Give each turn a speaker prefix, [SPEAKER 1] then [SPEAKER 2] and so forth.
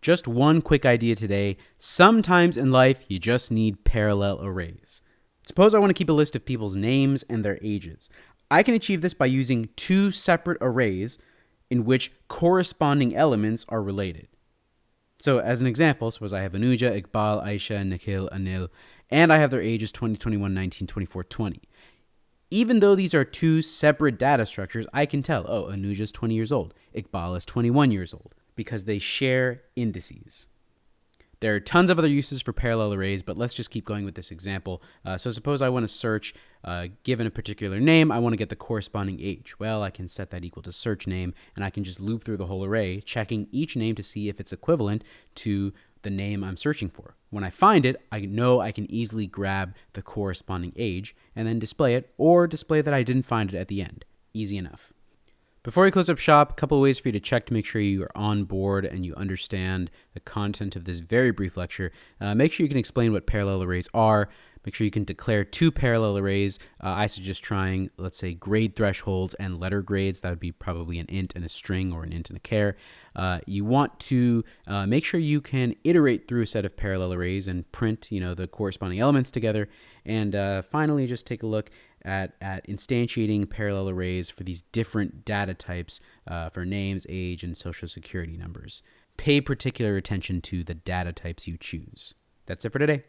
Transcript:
[SPEAKER 1] Just one quick idea today. Sometimes in life, you just need parallel arrays. Suppose I want to keep a list of people's names and their ages. I can achieve this by using two separate arrays in which corresponding elements are related. So, as an example, suppose I have Anuja, Iqbal, Aisha, Nikhil, Anil, and I have their ages 20, 21, 19, 24, 20. Even though these are two separate data structures, I can tell, oh, Anuja is 20 years old, Iqbal is 21 years old because they share indices. There are tons of other uses for parallel arrays, but let's just keep going with this example. Uh, so suppose I want to search, uh, given a particular name, I want to get the corresponding age. Well, I can set that equal to search name, and I can just loop through the whole array, checking each name to see if it's equivalent to the name I'm searching for. When I find it, I know I can easily grab the corresponding age and then display it, or display that I didn't find it at the end. Easy enough. Before we close up shop, a couple ways for you to check to make sure you are on board and you understand the content of this very brief lecture. Uh, make sure you can explain what parallel arrays are. Make sure you can declare two parallel arrays. Uh, I suggest trying, let's say, grade thresholds and letter grades. That would be probably an int and a string or an int and a char. Uh, you want to uh, make sure you can iterate through a set of parallel arrays and print, you know, the corresponding elements together. And uh, finally, just take a look at, at instantiating parallel arrays for these different data types uh, for names, age, and social security numbers. Pay particular attention to the data types you choose. That's it for today.